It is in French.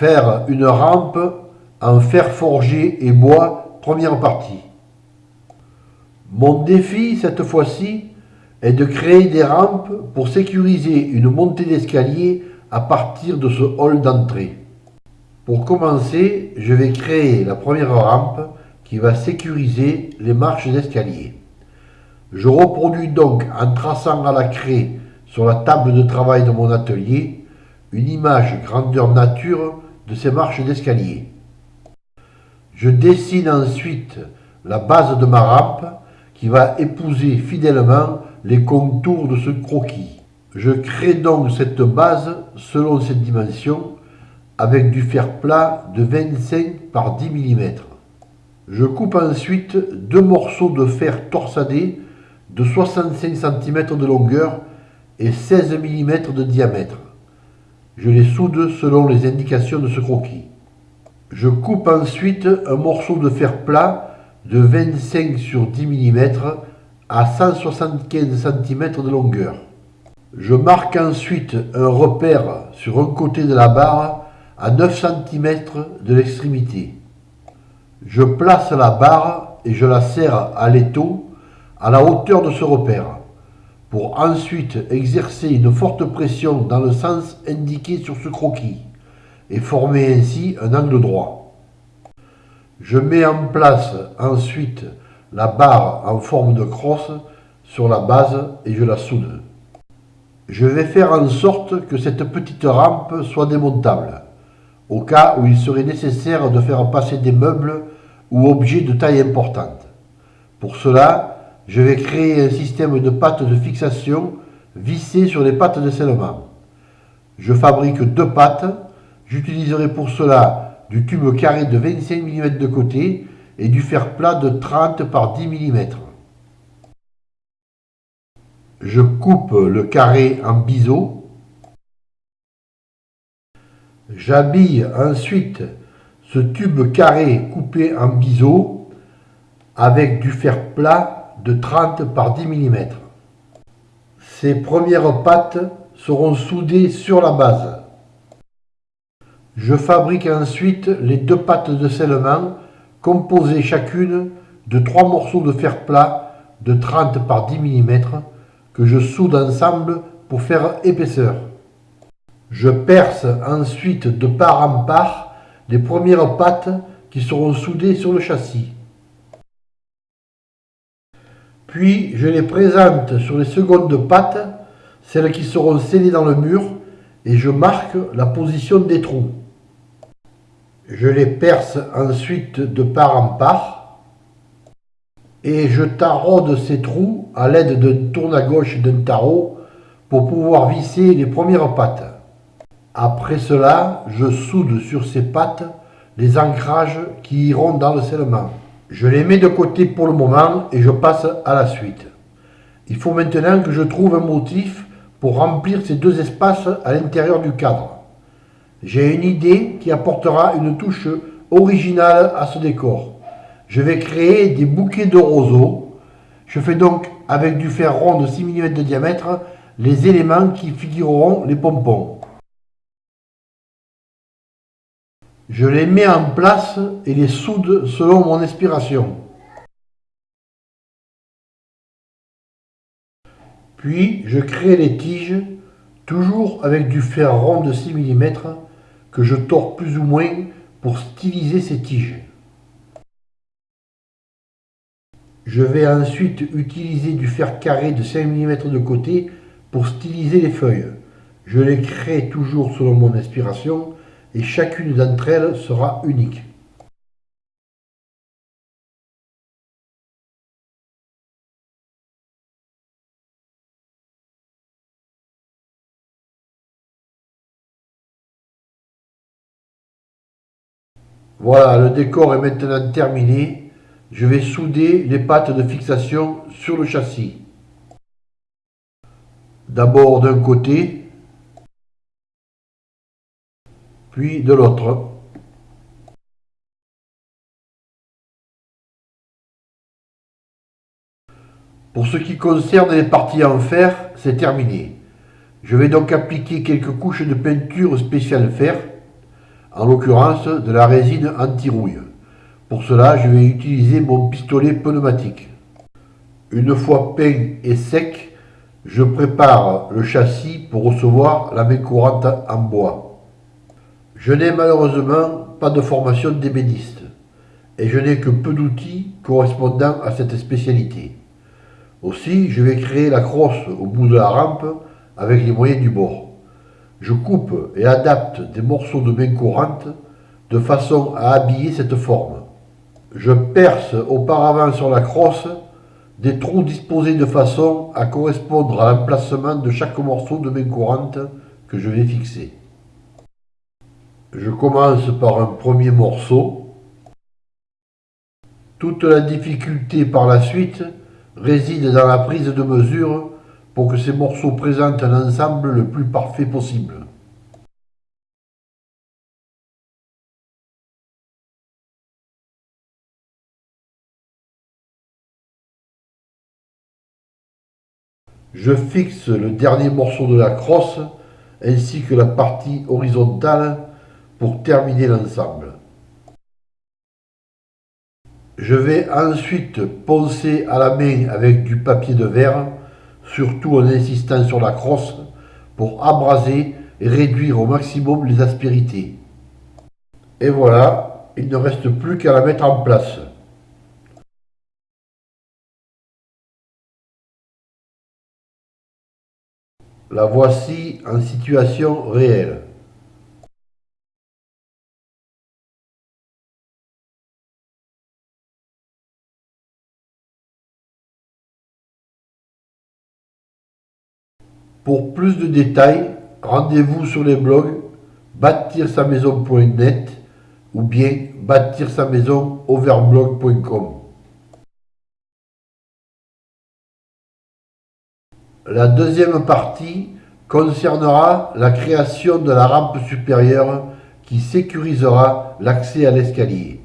Faire une rampe en fer forgé et bois, première partie. Mon défi cette fois-ci est de créer des rampes pour sécuriser une montée d'escalier à partir de ce hall d'entrée. Pour commencer, je vais créer la première rampe qui va sécuriser les marches d'escalier. Je reproduis donc en traçant à la craie sur la table de travail de mon atelier une image grandeur nature de ces marches d'escalier. Je dessine ensuite la base de ma rampe qui va épouser fidèlement les contours de ce croquis. Je crée donc cette base selon cette dimension avec du fer plat de 25 par 10 mm. Je coupe ensuite deux morceaux de fer torsadé de 65 cm de longueur et 16 mm de diamètre. Je les soude selon les indications de ce croquis. Je coupe ensuite un morceau de fer plat de 25 sur 10 mm à 175 cm de longueur. Je marque ensuite un repère sur un côté de la barre à 9 cm de l'extrémité. Je place la barre et je la serre à l'étau à la hauteur de ce repère pour ensuite exercer une forte pression dans le sens indiqué sur ce croquis et former ainsi un angle droit. Je mets en place ensuite la barre en forme de crosse sur la base et je la soude. Je vais faire en sorte que cette petite rampe soit démontable, au cas où il serait nécessaire de faire passer des meubles ou objets de taille importante. Pour cela, je vais créer un système de pattes de fixation vissées sur les pattes de scellement. Je fabrique deux pattes. J'utiliserai pour cela du tube carré de 25 mm de côté et du fer plat de 30 par 10 mm. Je coupe le carré en biseau. J'habille ensuite ce tube carré coupé en biseau avec du fer plat de 30 par 10 mm. Ces premières pattes seront soudées sur la base. Je fabrique ensuite les deux pattes de scellement composées chacune de trois morceaux de fer plat de 30 par 10 mm que je soude ensemble pour faire épaisseur. Je perce ensuite de part en part les premières pattes qui seront soudées sur le châssis. Puis je les présente sur les secondes pattes, celles qui seront scellées dans le mur, et je marque la position des trous. Je les perce ensuite de part en part et je taraude ces trous à l'aide d'un tourne à gauche d'un tarot pour pouvoir visser les premières pattes. Après cela, je soude sur ces pattes les ancrages qui iront dans le scellement. Je les mets de côté pour le moment et je passe à la suite. Il faut maintenant que je trouve un motif pour remplir ces deux espaces à l'intérieur du cadre. J'ai une idée qui apportera une touche originale à ce décor. Je vais créer des bouquets de roseaux. Je fais donc avec du fer rond de 6 mm de diamètre les éléments qui figureront les pompons. Je les mets en place et les soude selon mon inspiration. Puis je crée les tiges, toujours avec du fer rond de 6 mm que je tords plus ou moins pour styliser ces tiges. Je vais ensuite utiliser du fer carré de 5 mm de côté pour styliser les feuilles. Je les crée toujours selon mon inspiration et chacune d'entre elles sera unique. Voilà, le décor est maintenant terminé. Je vais souder les pattes de fixation sur le châssis. D'abord d'un côté, de l'autre. Pour ce qui concerne les parties en fer, c'est terminé. Je vais donc appliquer quelques couches de peinture spéciale fer en l'occurrence de la résine anti-rouille. Pour cela, je vais utiliser mon pistolet pneumatique. Une fois peint et sec, je prépare le châssis pour recevoir la main courante en bois. Je n'ai malheureusement pas de formation d'ébéniste et je n'ai que peu d'outils correspondant à cette spécialité. Aussi, je vais créer la crosse au bout de la rampe avec les moyens du bord. Je coupe et adapte des morceaux de main courante de façon à habiller cette forme. Je perce auparavant sur la crosse des trous disposés de façon à correspondre à l'emplacement de chaque morceau de main courante que je vais fixer. Je commence par un premier morceau. Toute la difficulté par la suite réside dans la prise de mesure pour que ces morceaux présentent un ensemble le plus parfait possible. Je fixe le dernier morceau de la crosse ainsi que la partie horizontale pour terminer l'ensemble. Je vais ensuite poncer à la main avec du papier de verre, surtout en insistant sur la crosse, pour abraser et réduire au maximum les aspérités. Et voilà, il ne reste plus qu'à la mettre en place. La voici en situation réelle. Pour plus de détails, rendez-vous sur les blogs bâtir-sa-maison.net ou bien bâtir-sa-maison-overblog.com. La deuxième partie concernera la création de la rampe supérieure qui sécurisera l'accès à l'escalier.